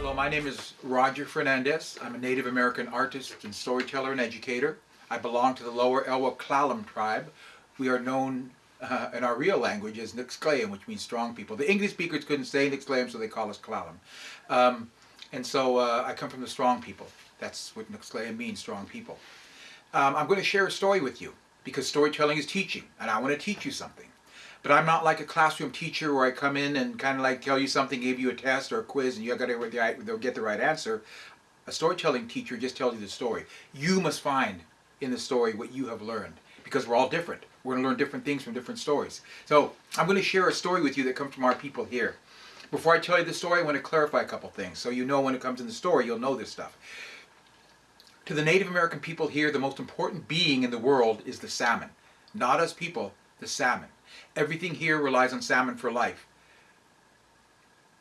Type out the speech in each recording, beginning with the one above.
Hello, my name is Roger Fernandes. I'm a Native American artist and storyteller and educator. I belong to the lower Elwha Klallam tribe. We are known uh, in our real language as Nixclaim, which means strong people. The English speakers couldn't say Nixclaim, so they call us Klallam. Um, and so uh, I come from the strong people. That's what Nixclaim means, strong people. Um, I'm going to share a story with you because storytelling is teaching, and I want to teach you something. But I'm not like a classroom teacher where I come in and kind of like tell you something, give you a test or a quiz, and you got to get the right answer. A storytelling teacher just tells you the story. You must find in the story what you have learned because we're all different. We're going to learn different things from different stories. So I'm going to share a story with you that comes from our people here. Before I tell you the story, I want to clarify a couple things so you know when it comes in the story, you'll know this stuff. To the Native American people here, the most important being in the world is the salmon. Not us people, the salmon. Everything here relies on salmon for life.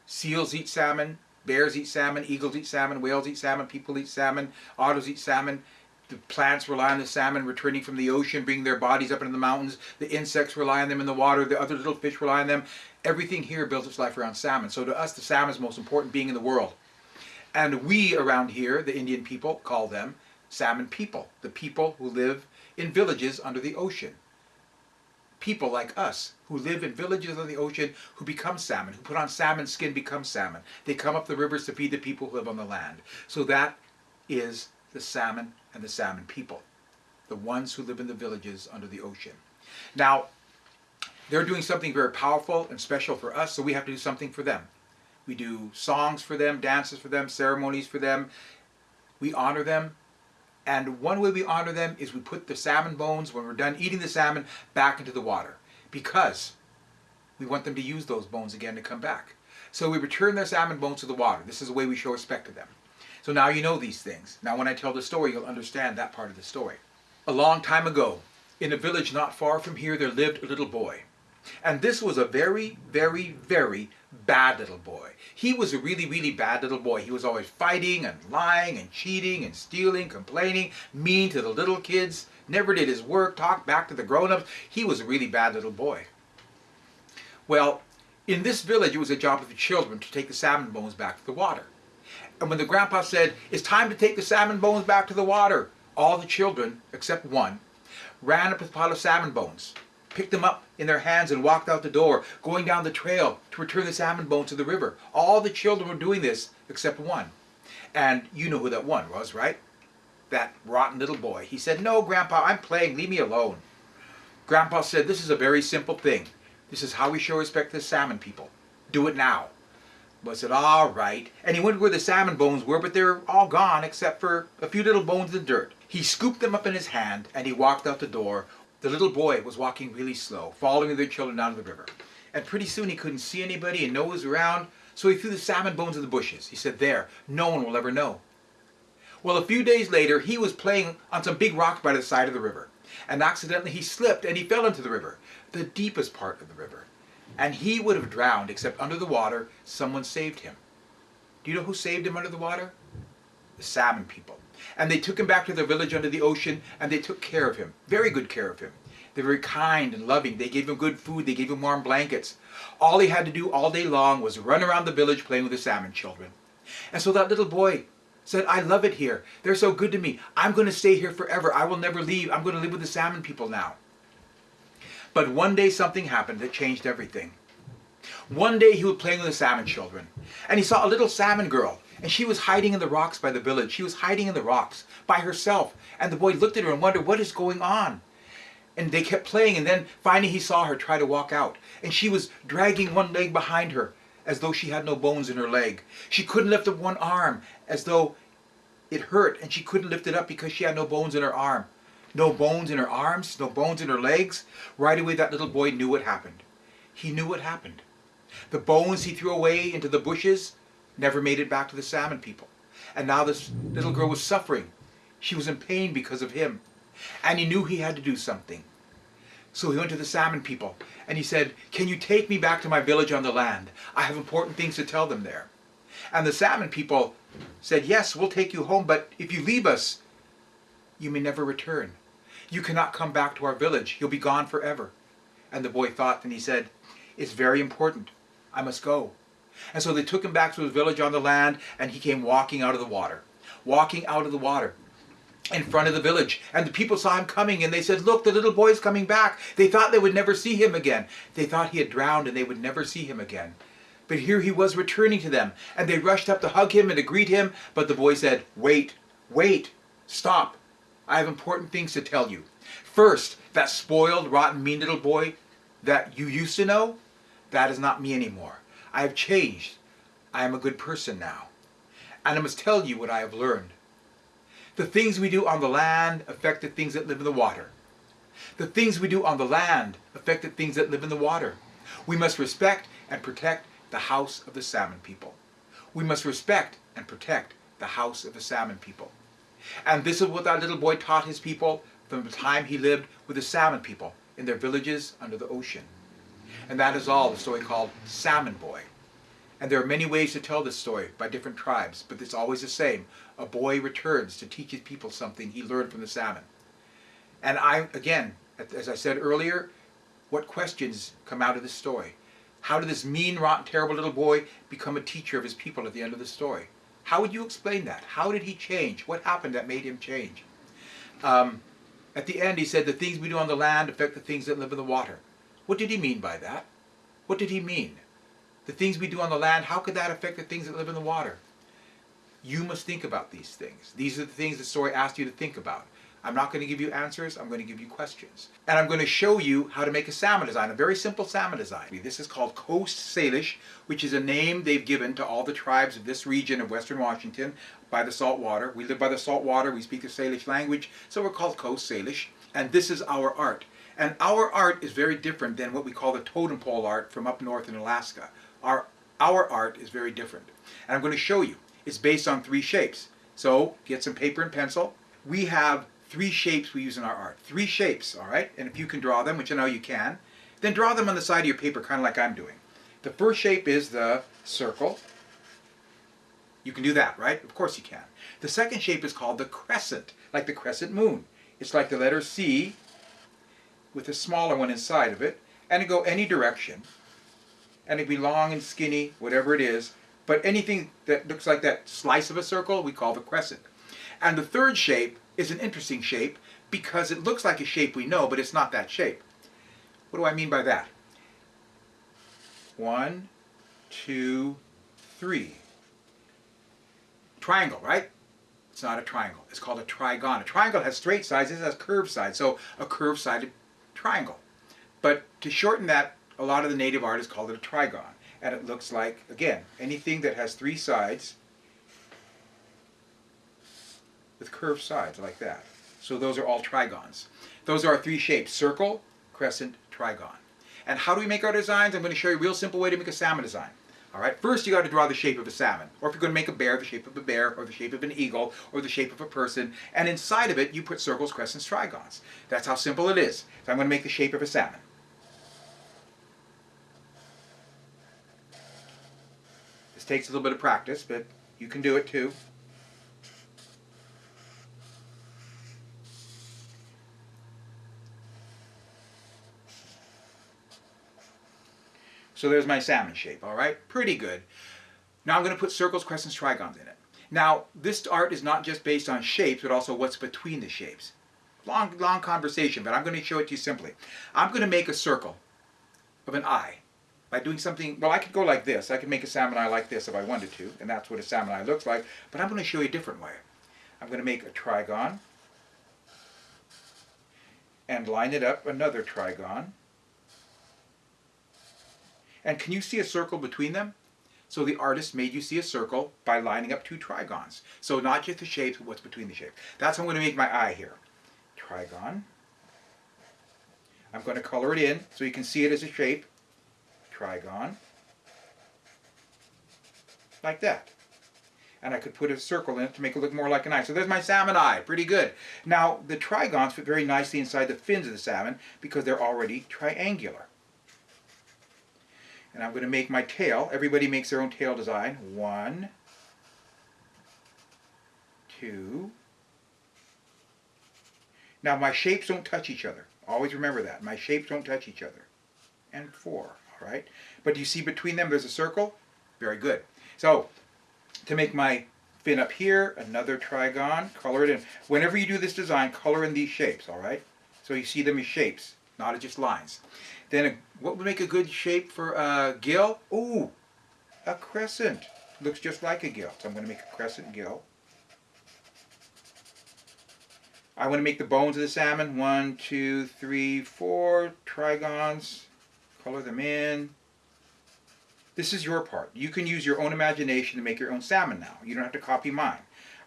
Seals eat salmon, bears eat salmon, eagles eat salmon, whales eat salmon, people eat salmon, otters eat salmon. The plants rely on the salmon returning from the ocean, bringing their bodies up into the mountains. The insects rely on them in the water. The other little fish rely on them. Everything here builds its life around salmon. So to us, the salmon is the most important being in the world. And we around here, the Indian people, call them salmon people. The people who live in villages under the ocean. People like us who live in villages on the ocean who become salmon, who put on salmon skin, become salmon. They come up the rivers to feed the people who live on the land. So that is the salmon and the salmon people. The ones who live in the villages under the ocean. Now, they're doing something very powerful and special for us, so we have to do something for them. We do songs for them, dances for them, ceremonies for them. We honor them. And one way we honor them is we put the salmon bones, when we're done eating the salmon, back into the water. Because we want them to use those bones again to come back. So we return their salmon bones to the water. This is the way we show respect to them. So now you know these things. Now when I tell the story, you'll understand that part of the story. A long time ago, in a village not far from here, there lived a little boy. And this was a very, very, very bad little boy. He was a really, really bad little boy. He was always fighting and lying and cheating and stealing, complaining, mean to the little kids, never did his work, talked back to the grown-ups. He was a really bad little boy. Well, in this village, it was a job of the children to take the salmon bones back to the water. And when the grandpa said, it's time to take the salmon bones back to the water, all the children, except one, ran up with a pile of salmon bones picked them up in their hands and walked out the door, going down the trail to return the salmon bones to the river. All the children were doing this except one. And you know who that one was, right? That rotten little boy. He said, no, Grandpa, I'm playing. Leave me alone. Grandpa said, this is a very simple thing. This is how we show respect to the salmon people. Do it now. But said, all right. And he went where the salmon bones were, but they're all gone except for a few little bones in the dirt. He scooped them up in his hand and he walked out the door, the little boy was walking really slow, following the children down to the river. And pretty soon he couldn't see anybody and no one was around, so he threw the salmon bones in the bushes. He said, there, no one will ever know. Well, a few days later, he was playing on some big rocks by the side of the river. And accidentally he slipped and he fell into the river, the deepest part of the river. And he would have drowned, except under the water, someone saved him. Do you know who saved him under the water? The salmon people. And they took him back to their village under the ocean and they took care of him, very good care of him. They were very kind and loving. They gave him good food. They gave him warm blankets. All he had to do all day long was run around the village playing with the salmon children. And so that little boy said, I love it here. They're so good to me. I'm going to stay here forever. I will never leave. I'm going to live with the salmon people now. But one day something happened that changed everything. One day he was playing with the salmon children, and he saw a little salmon girl and she was hiding in the rocks by the village. She was hiding in the rocks by herself. And the boy looked at her and wondered, what is going on? And they kept playing, and then finally he saw her try to walk out. And she was dragging one leg behind her, as though she had no bones in her leg. She couldn't lift up one arm, as though it hurt, and she couldn't lift it up because she had no bones in her arm. No bones in her arms, no bones in her legs. Right away that little boy knew what happened. He knew what happened. The bones he threw away into the bushes never made it back to the salmon people. And now this little girl was suffering. She was in pain because of him. And he knew he had to do something. So he went to the salmon people and he said, can you take me back to my village on the land? I have important things to tell them there. And the salmon people said, yes, we'll take you home, but if you leave us, you may never return. You cannot come back to our village. You'll be gone forever. And the boy thought and he said, it's very important. I must go. And so they took him back to his village on the land, and he came walking out of the water. Walking out of the water in front of the village. And the people saw him coming and they said, Look, the little boy's coming back. They thought they would never see him again. They thought he had drowned and they would never see him again. But here he was returning to them. And they rushed up to hug him and to greet him. But the boy said, Wait, wait, stop. I have important things to tell you. First, that spoiled, rotten, mean little boy that you used to know, that is not me anymore. I have changed. I am a good person now. And I must tell you what I have learned. The things we do on the land affect the things that live in the water. The things we do on the land affect the things that live in the water. We must respect and protect the house of the salmon people. We must respect and protect the house of the salmon people. And this is what that little boy taught his people from the time he lived with the salmon people in their villages under the ocean. And that is all the story called Salmon Boy. And there are many ways to tell this story by different tribes, but it's always the same. A boy returns to teach his people something he learned from the salmon. And I, again, as I said earlier, what questions come out of this story? How did this mean, rotten, terrible little boy become a teacher of his people at the end of the story? How would you explain that? How did he change? What happened that made him change? Um, at the end, he said, the things we do on the land affect the things that live in the water. What did he mean by that? What did he mean? The things we do on the land, how could that affect the things that live in the water? You must think about these things. These are the things the story asked you to think about. I'm not going to give you answers, I'm going to give you questions. And I'm going to show you how to make a salmon design, a very simple salmon design. This is called Coast Salish, which is a name they've given to all the tribes of this region of western Washington by the salt water. We live by the salt water, we speak the Salish language, so we're called Coast Salish. And this is our art. And our art is very different than what we call the totem pole art from up north in Alaska. Our, our art is very different. And I'm going to show you. It's based on three shapes. So get some paper and pencil. We have three shapes we use in our art. Three shapes, all right? And if you can draw them, which I know you can, then draw them on the side of your paper, kind of like I'm doing. The first shape is the circle. You can do that, right? Of course you can. The second shape is called the crescent, like the crescent moon. It's like the letter C with a smaller one inside of it, and it go any direction. And it be long and skinny, whatever it is. But anything that looks like that slice of a circle, we call the crescent. And the third shape is an interesting shape because it looks like a shape we know, but it's not that shape. What do I mean by that? One, two, three. Triangle, right? It's not a triangle. It's called a trigon. A triangle has straight sides, it has curved sides, so a curved-sided triangle. But to shorten that, a lot of the native artists call it a trigon. And it looks like, again, anything that has three sides with curved sides like that. So those are all trigons. Those are our three shapes, circle, crescent, trigon. And how do we make our designs? I'm going to show you a real simple way to make a salmon design. All right, first you got to draw the shape of a salmon. Or if you're going to make a bear, the shape of a bear, or the shape of an eagle, or the shape of a person. And inside of it, you put circles, crescents, trigons. That's how simple it is. So I'm going to make the shape of a salmon. This takes a little bit of practice, but you can do it too. So there's my salmon shape, all right? Pretty good. Now I'm going to put circles, crescents, trigons in it. Now, this art is not just based on shapes, but also what's between the shapes. Long, long conversation, but I'm going to show it to you simply. I'm going to make a circle of an eye by doing something, well, I could go like this. I could make a salmon eye like this if I wanted to, and that's what a salmon eye looks like, but I'm going to show you a different way. I'm going to make a trigon and line it up another trigon and can you see a circle between them? So the artist made you see a circle by lining up two trigons. So not just the shapes, but what's between the shapes. That's how I'm going to make my eye here. Trigon. I'm going to color it in so you can see it as a shape. Trigon. Like that. And I could put a circle in it to make it look more like an eye. So there's my salmon eye. Pretty good. Now, the trigons fit very nicely inside the fins of the salmon because they're already triangular. And I'm going to make my tail. Everybody makes their own tail design. One, two. Now my shapes don't touch each other. Always remember that. My shapes don't touch each other. And four, all right? But you see between them there's a circle? Very good. So, to make my fin up here, another trigon, color it in. Whenever you do this design, color in these shapes, all right? So you see them as shapes, not as just lines. Then a, what would make a good shape for a gill? Ooh, a crescent. Looks just like a gill. So I'm going to make a crescent gill. I want to make the bones of the salmon. One, two, three, four trigons. Color them in. This is your part. You can use your own imagination to make your own salmon now. You don't have to copy mine.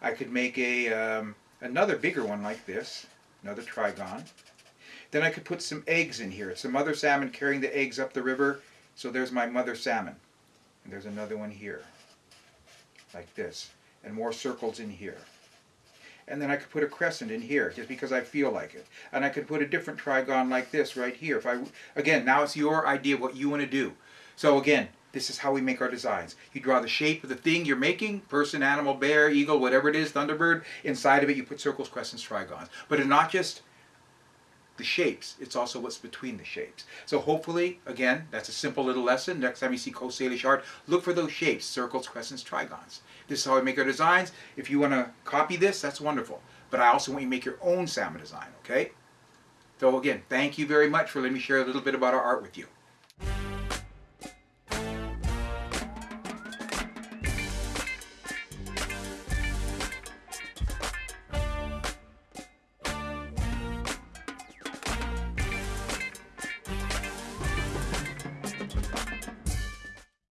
I could make a um, another bigger one like this, another trigon. Then I could put some eggs in here. It's a mother salmon carrying the eggs up the river. So there's my mother salmon. And there's another one here, like this. And more circles in here. And then I could put a crescent in here, just because I feel like it. And I could put a different trigon like this right here. If I, again, now it's your idea what you want to do. So again, this is how we make our designs. You draw the shape of the thing you're making, person, animal, bear, eagle, whatever it is, thunderbird. Inside of it you put circles, crescents, trigons. But it's not just the shapes, it's also what's between the shapes. So hopefully, again, that's a simple little lesson. Next time you see Coast Salish art, look for those shapes, circles, crescents, trigons. This is how we make our designs. If you want to copy this, that's wonderful. But I also want you to make your own salmon design, okay? So again, thank you very much for letting me share a little bit about our art with you.